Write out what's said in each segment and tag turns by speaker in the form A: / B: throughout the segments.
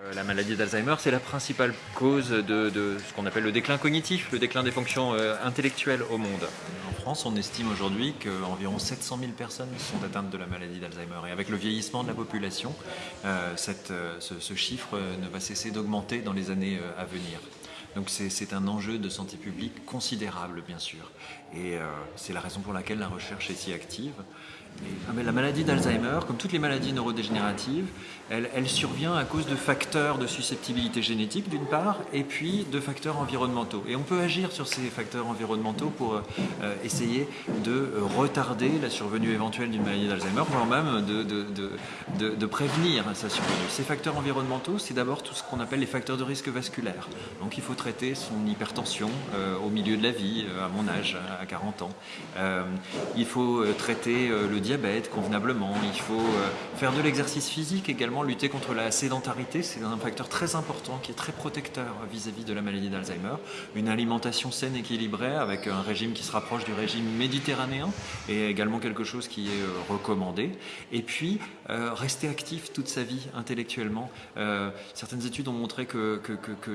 A: Euh, la maladie d'Alzheimer, c'est la principale cause de, ce qu'on appelle le déclin cognitif, le déclin des fonctions euh, intellectuelles au monde. En France, on estime aujourd'hui qu'environ 700 000 personnes sont atteintes de la maladie d'Alzheimer. Et avec le vieillissement de la population, euh, ce, chiffre ne va cesser d'augmenter dans les années à venir. Donc c'est un enjeu de santé publique considérable, bien sûr. Et c'est la raison pour laquelle la recherche est si active. Ah, la maladie d'Alzheimer, comme toutes les maladies neurodégénératives, elle, survient à cause de facteurs de susceptibilité génétique d'une part, et puis de facteurs environnementaux. Et on peut agir sur ces facteurs environnementaux pour euh, essayer de retarder la survenue éventuelle d'une maladie d'Alzheimer, voire même de, prévenir sa survenue. Ces facteurs environnementaux, c'est d'abord tout ce qu'on appelle les facteurs de risque vasculaire. Donc il faut traiter son hypertension euh, au milieu de la vie, euh, à mon âge, à 40 ans. il faut traiter le diabète convenablement, il faut euh, faire de l'exercice physique également, lutter contre la sédentarité, c'est un facteur très important qui est très protecteur vis-à-vis de la maladie d'Alzheimer. Une alimentation saine, équilibrée, avec un régime qui se rapproche du régime méditerranéen, est également quelque chose qui est euh, recommandé. Et puis, euh, rester actif toute sa vie intellectuellement. certaines études ont montré que, que,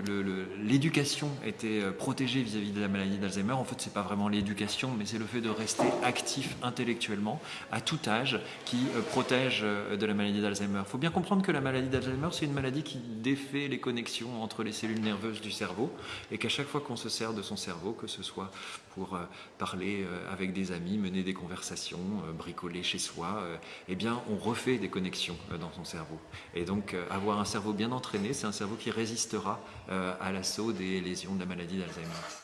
A: l'éducation était protégée vis-à-vis de la maladie d'Alzheimer. En fait, c'est pas vraiment l'éducation, mais c'est le fait de rester actif intellectuellement à tout âge qui euh, protège euh, de la maladie d'Alzheimer. Il faut bien comprendre que la maladie d'Alzheimer, c'est une maladie qui défait les connexions entre les cellules nerveuses du cerveau et qu'à chaque fois qu'on se sert de son cerveau, que ce soit pour euh, parler avec des amis, mener des conversations, bricoler chez soi, eh bien, on refait des connexions dans son cerveau. Et donc, avoir un cerveau bien entraîné, c'est un cerveau qui résistera à l'assaut des lésions de la maladie d'Alzheimer.